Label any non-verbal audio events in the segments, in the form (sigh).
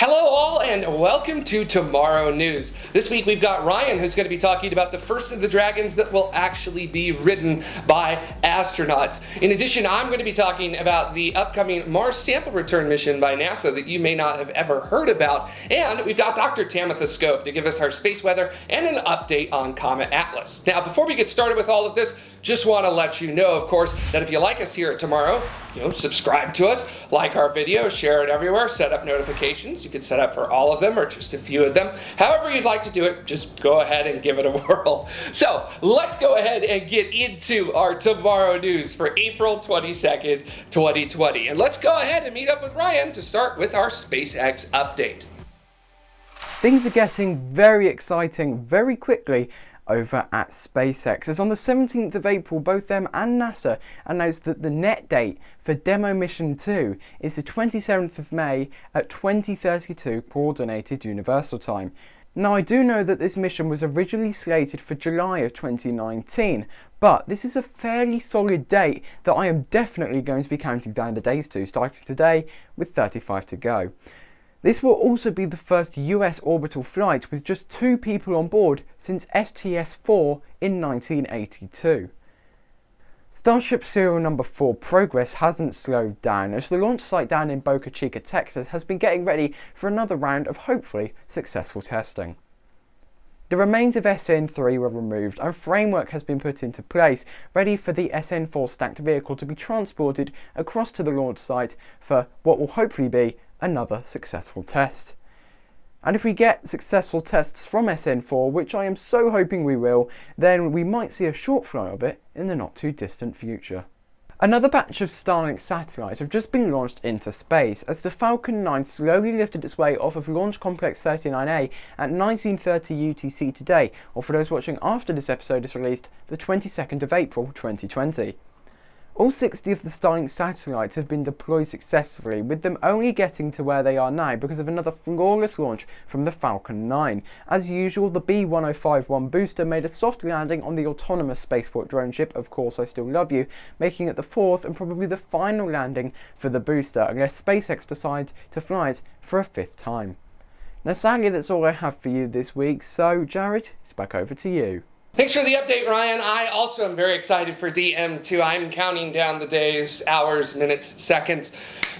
Hello all and welcome to Tomorrow News. This week we've got Ryan who's going to be talking about the first of the dragons that will actually be ridden by astronauts. In addition, I'm going to be talking about the upcoming Mars sample return mission by NASA that you may not have ever heard about. And we've got Dr. Tamitha Skov to give us our space weather and an update on Comet Atlas. Now before we get started with all of this, just want to let you know, of course, that if you like us here at Tomorrow, you know, subscribe to us, like our video, share it everywhere, set up notifications. You can set up for all of them or just a few of them. However you'd like to do it, just go ahead and give it a (laughs) whirl. So let's go ahead and get into our Tomorrow News for April 22nd, 2020. And let's go ahead and meet up with Ryan to start with our SpaceX update. Things are getting very exciting very quickly over at SpaceX. As on the 17th of April, both them and NASA announced that the net date for Demo Mission 2 is the 27th of May at 2032 Coordinated Universal Time. Now I do know that this mission was originally slated for July of 2019, but this is a fairly solid date that I am definitely going to be counting down the days to, starting today with 35 to go. This will also be the first US orbital flight with just two people on board since STS-4 in 1982. Starship serial number 4 progress hasn't slowed down as the launch site down in Boca Chica, Texas has been getting ready for another round of hopefully successful testing. The remains of SN3 were removed and framework has been put into place, ready for the SN4 stacked vehicle to be transported across to the launch site for what will hopefully be another successful test. And if we get successful tests from SN4, which I am so hoping we will, then we might see a short fly of it in the not too distant future. Another batch of Starlink satellites have just been launched into space as the Falcon 9 slowly lifted its way off of Launch Complex 39A at 1930 UTC today, or for those watching after this episode is released, the 22nd of April 2020. All 60 of the Starlink satellites have been deployed successfully, with them only getting to where they are now because of another flawless launch from the Falcon 9. As usual, the B-1051 booster made a soft landing on the autonomous spaceport drone ship, Of Course I Still Love You, making it the fourth and probably the final landing for the booster, unless SpaceX decides to fly it for a fifth time. Now sadly that's all I have for you this week, so Jared, it's back over to you. Thanks for the update, Ryan. I also am very excited for DM2. I'm counting down the days, hours, minutes, seconds.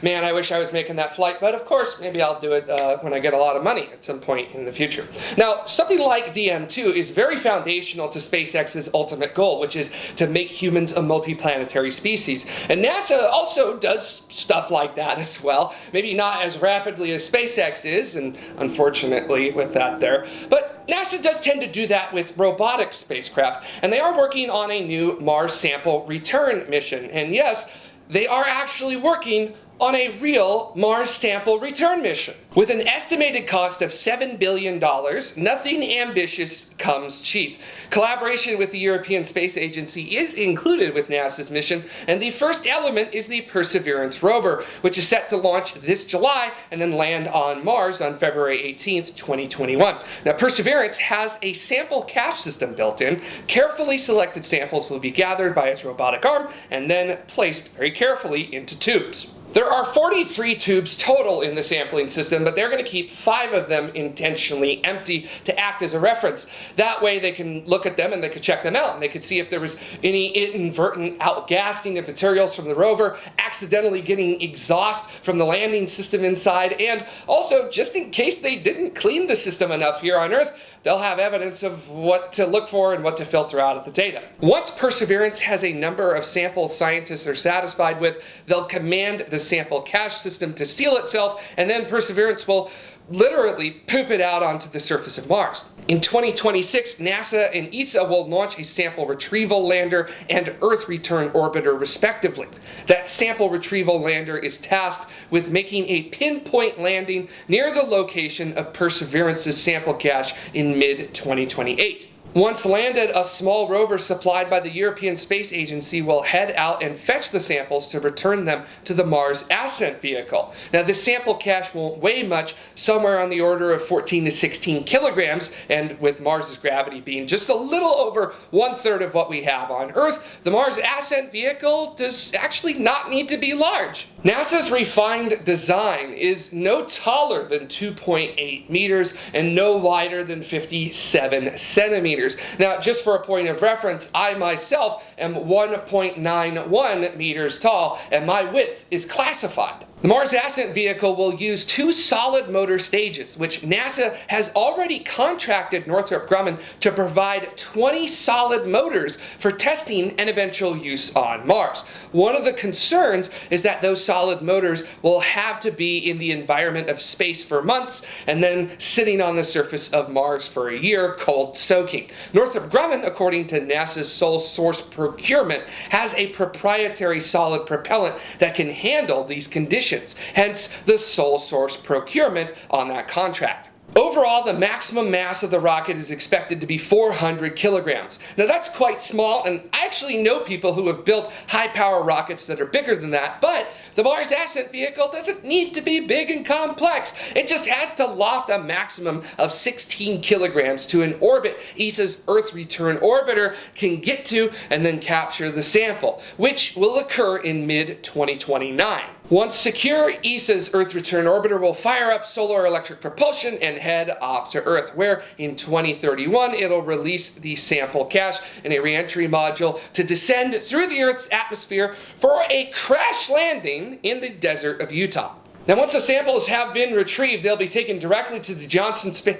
Man, I wish I was making that flight, but of course, maybe I'll do it uh, when I get a lot of money at some point in the future. Now, something like DM2 is very foundational to SpaceX's ultimate goal, which is to make humans a multiplanetary species. And NASA also does stuff like that as well. Maybe not as rapidly as SpaceX is, and unfortunately with that there, but NASA does tend to do that with robotic spacecraft, and they are working on a new Mars sample return mission. And yes, they are actually working on a real Mars sample return mission. With an estimated cost of $7 billion, nothing ambitious comes cheap. Collaboration with the European Space Agency is included with NASA's mission, and the first element is the Perseverance rover, which is set to launch this July and then land on Mars on February 18th, 2021. Now, Perseverance has a sample cache system built in. Carefully selected samples will be gathered by its robotic arm and then placed very carefully into tubes. There are 43 tubes total in the sampling system, but they're going to keep five of them intentionally empty to act as a reference. That way they can look at them and they can check them out and they can see if there was any inadvertent outgassing of materials from the rover, accidentally getting exhaust from the landing system inside, and also just in case they didn't clean the system enough here on Earth, they'll have evidence of what to look for and what to filter out of the data. Once Perseverance has a number of samples scientists are satisfied with, they'll command the sample cache system to seal itself, and then Perseverance will literally poop it out onto the surface of Mars. In 2026, NASA and ESA will launch a sample retrieval lander and Earth return orbiter respectively. That sample retrieval lander is tasked with making a pinpoint landing near the location of Perseverance's sample cache in mid-2028. Once landed, a small rover supplied by the European Space Agency will head out and fetch the samples to return them to the Mars Ascent vehicle. Now, this sample cache won't weigh much, somewhere on the order of 14 to 16 kilograms, and with Mars's gravity being just a little over one third of what we have on Earth, the Mars Ascent vehicle does actually not need to be large. NASA's refined design is no taller than 2.8 meters and no wider than 57 centimeters. Now, just for a point of reference, I myself am 1.91 meters tall and my width is classified. The Mars Ascent vehicle will use two solid motor stages, which NASA has already contracted Northrop Grumman to provide 20 solid motors for testing and eventual use on Mars. One of the concerns is that those solid motors will have to be in the environment of space for months and then sitting on the surface of Mars for a year, cold soaking. Northrop Grumman, according to NASA's sole source procurement, has a proprietary solid propellant that can handle these conditions conditions, hence the sole source procurement on that contract. Overall, the maximum mass of the rocket is expected to be 400 kilograms. Now that's quite small, and I actually know people who have built high-power rockets that are bigger than that, but the Mars Ascent Vehicle doesn't need to be big and complex. It just has to loft a maximum of 16 kilograms to an orbit ESA's Earth Return Orbiter can get to and then capture the sample, which will occur in mid-2029. Once secure, ESA's Earth Return Orbiter will fire up solar electric propulsion and head off to Earth, where in 2031 it'll release the sample cache in a reentry module to descend through the Earth's atmosphere for a crash landing in the desert of Utah. Now once the samples have been retrieved, they'll be taken directly to the Johnson Space...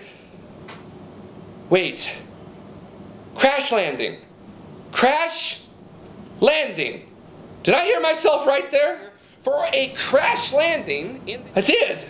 Wait. Crash landing. Crash landing. Did I hear myself right there? For a crash landing in I did.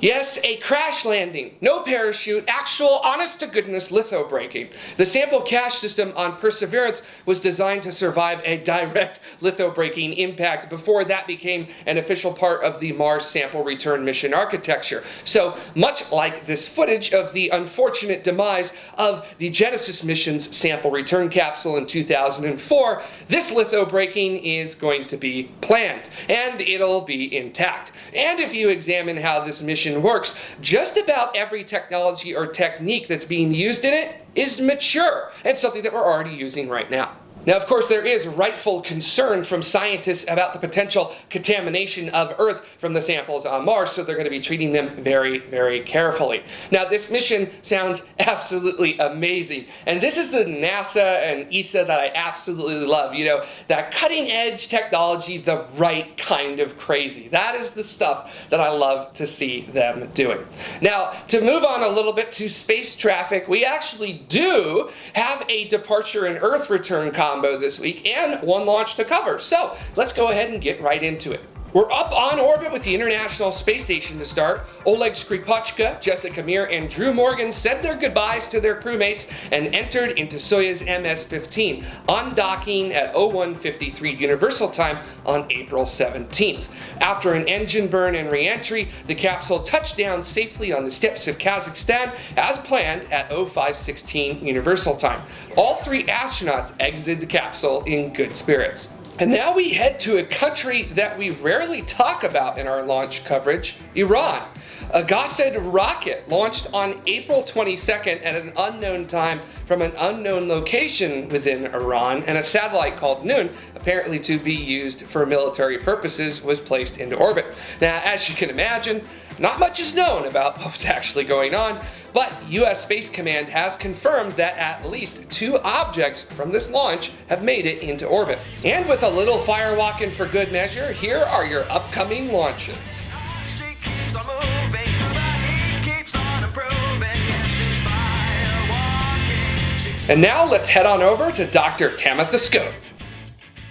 Yes, a crash landing. No parachute, actual honest to goodness litho braking. The sample cache system on Perseverance was designed to survive a direct litho braking impact before that became an official part of the Mars sample return mission architecture. So much like this footage of the unfortunate demise of the Genesis mission's sample return capsule in 2004, this litho braking is going to be planned and it'll be intact. And if you examine how this mission works, just about every technology or technique that's being used in it is mature and something that we're already using right now. Now, of course, there is rightful concern from scientists about the potential contamination of Earth from the samples on Mars, so they're going to be treating them very, very carefully. Now, this mission sounds (laughs) absolutely amazing, and this is the NASA and ESA that I absolutely love. You know, that cutting edge technology, the right kind of crazy. That is the stuff that I love to see them doing. Now, to move on a little bit to space traffic, we actually do have a departure and Earth return combo combo this week and one launch to cover. So let's go ahead and get right into it. We're up on orbit with the International Space Station to start. Oleg Skripochka, Jessica Meir, and Drew Morgan said their goodbyes to their crewmates and entered into Soyuz MS-15, undocking at 0153 Universal Time on April 17th. After an engine burn and reentry, the capsule touched down safely on the steppes of Kazakhstan as planned at 0516 Universal Time. All three astronauts exited the capsule in good spirits. And now we head to a country that we rarely talk about in our launch coverage, Iran. A Qased rocket launched on April 22nd at an unknown time from an unknown location within Iran, and a satellite called Noor, apparently to be used for military purposes, was placed into orbit. Now, as you can imagine, not much is known about what was actually going on, but US Space Command has confirmed that at least two objects from this launch have made it into orbit. And with a little firewalking for good measure, here are your upcoming launches. And now let's head on over to Dr. Tamitha Skov.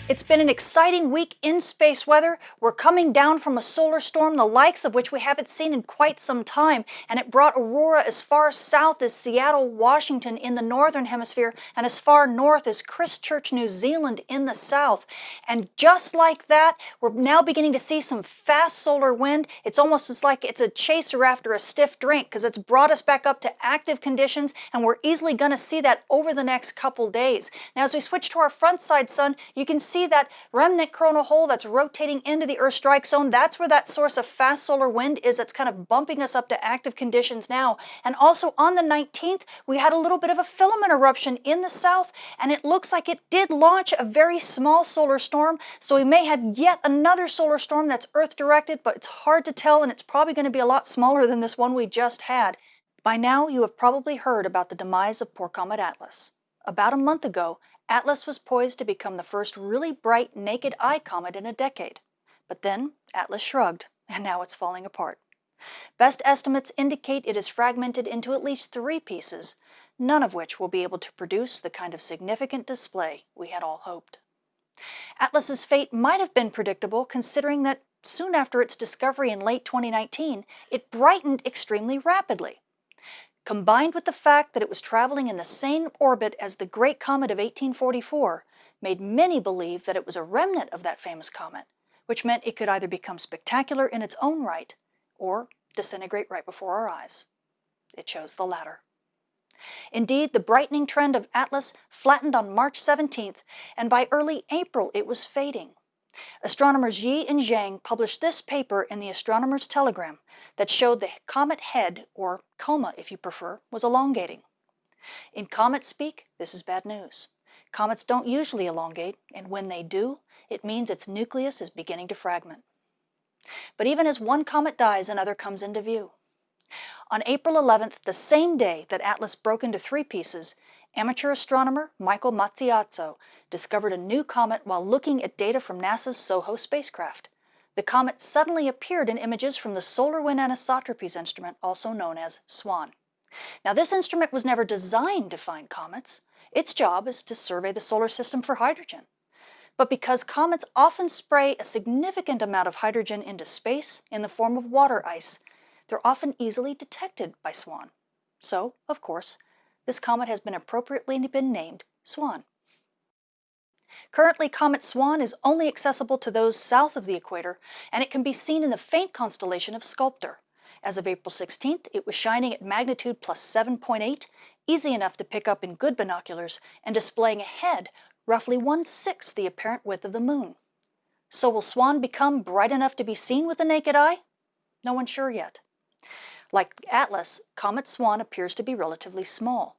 It's been an exciting week in space weather. We're coming down from a solar storm, the likes of which we haven't seen in quite some time, and it brought aurora as far south as Seattle, Washington in the northern hemisphere, and as far north as Christchurch, New Zealand in the south. And just like that, we're now beginning to see some fast solar wind. It's almost as like it's a chaser after a stiff drink because it's brought us back up to active conditions, and we're easily going to see that over the next couple days. Now, as we switch to our front side sun, you can see see that remnant coronal hole that's rotating into the Earth strike zone? That's where that source of fast solar wind is that's kind of bumping us up to active conditions now. And also on the 19th, we had a little bit of a filament eruption in the south, and it looks like it did launch a very small solar storm. So we may have yet another solar storm that's Earth directed, but it's hard to tell, and it's probably going to be a lot smaller than this one we just had. By now, you have probably heard about the demise of poor Comet Atlas. About a month ago, Atlas was poised to become the first really bright naked eye comet in a decade. But then Atlas shrugged, (laughs) and now it's falling apart. Best estimates indicate it is fragmented into at least three pieces, none of which will be able to produce the kind of significant display we had all hoped. Atlas's fate might have been predictable considering that soon after its discovery in late 2019, it brightened extremely rapidly combined with the fact that it was traveling in the same orbit as the Great Comet of 1844, made many believe that it was a remnant of that famous comet, which meant it could either become spectacular in its own right or disintegrate right before our eyes. It chose the latter. Indeed, the brightening trend of Atlas flattened on March 17th, and by early April it was fading. Astronomers Ye and Zhang published this paper in the Astronomer's Telegram that showed the comet head, or coma if you prefer, was elongating. In comet speak, this is bad news. Comets don't usually elongate, and when they do, it means its nucleus is beginning to fragment. But even as one comet dies, another comes into view. On April 11th, the same day that Atlas broke into three pieces, Amateur astronomer Michael Mattiazzo discovered a new comet while looking at data from NASA's SOHO spacecraft. The comet suddenly appeared in images from the Solar Wind Anisotropies instrument, also known as SWAN. Now, this instrument was never designed to find comets. Its job is to survey the solar system for hydrogen. But because comets often spray a significant amount of hydrogen into space in the form of water ice, they're often easily detected by SWAN. So, of course, this comet has been appropriately been named Swan. Currently, Comet Swan is only accessible to those south of the equator, and it can be seen in the faint constellation of Sculptor. As of April 16th, it was shining at magnitude plus 7.8, easy enough to pick up in good binoculars, and displaying a head roughly one-sixth the apparent width of the moon. So will Swan become bright enough to be seen with the naked eye? No one's sure yet. Like Atlas, Comet Swan appears to be relatively small.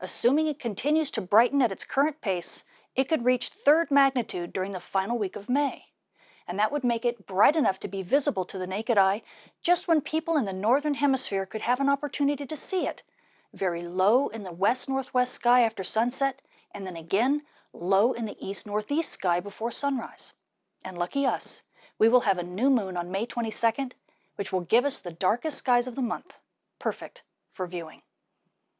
Assuming it continues to brighten at its current pace, it could reach third magnitude during the final week of May. And that would make it bright enough to be visible to the naked eye just when people in the northern hemisphere could have an opportunity to see it, very low in the west-northwest sky after sunset, and then again low in the east-northeast sky before sunrise. And lucky us, we will have a new moon on May 22nd which will give us the darkest skies of the month. Perfect for viewing.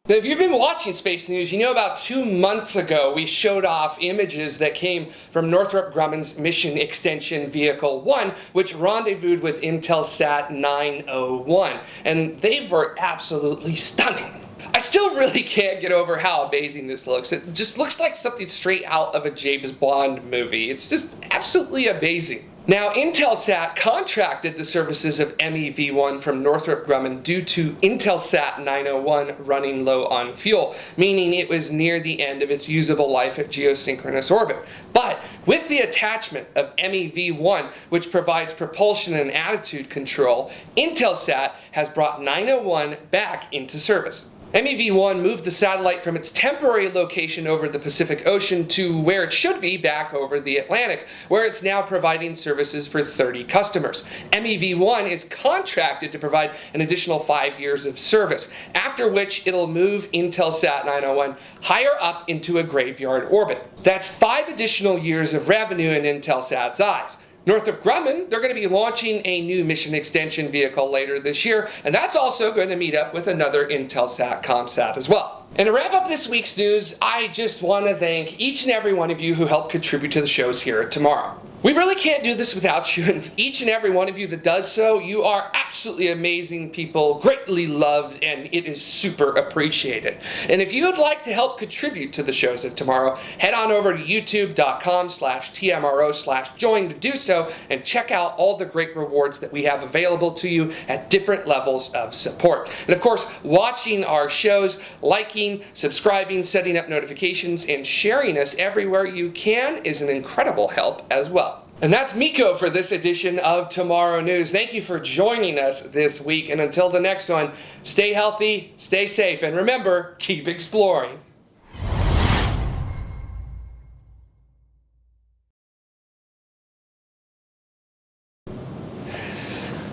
Now, if you've been watching Space News, you know about two months ago we showed off images that came from Northrop Grumman's Mission Extension Vehicle 1, which rendezvoused with Intelsat 901. And they were absolutely stunning. I still really can't get over how amazing this looks. It just looks like something straight out of a James Bond movie. It's just absolutely amazing. Now, Intelsat contracted the services of MEV-1 from Northrop Grumman due to Intelsat 901 running low on fuel, meaning it was near the end of its usable life at geosynchronous orbit. But with the attachment of MEV-1, which provides propulsion and attitude control, Intelsat has brought 901 back into service. MEV-1 moved the satellite from its temporary location over the Pacific Ocean to where it should be back over the Atlantic, where it's now providing services for 30 customers. MEV-1 is contracted to provide an additional five years of service, after which it'll move Intelsat 901 higher up into a graveyard orbit. That's five additional years of revenue in Intelsat's eyes. Northrop Grumman, they're going to be launching a new mission extension vehicle later this year, and that's also going to meet up with another Intelsat ComSat as well. And to wrap up this week's news, I just want to thank each and every one of you who helped contribute to the shows here tomorrow. We really can't do this without you, and each and every one of you that does so, you are absolutely amazing people, greatly loved, and it is super appreciated. And if you would like to help contribute to the shows of tomorrow, head on over to youtube.com slash tmro slash join to do so, and check out all the great rewards that we have available to you at different levels of support. And of course, watching our shows, liking, subscribing, setting up notifications, and sharing us everywhere you can is an incredible help as well. And that's Miko for this edition of Tomorrow News. Thank you for joining us this week. And until the next one, stay healthy, stay safe, and remember, keep exploring.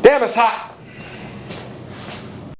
Damn, it's hot.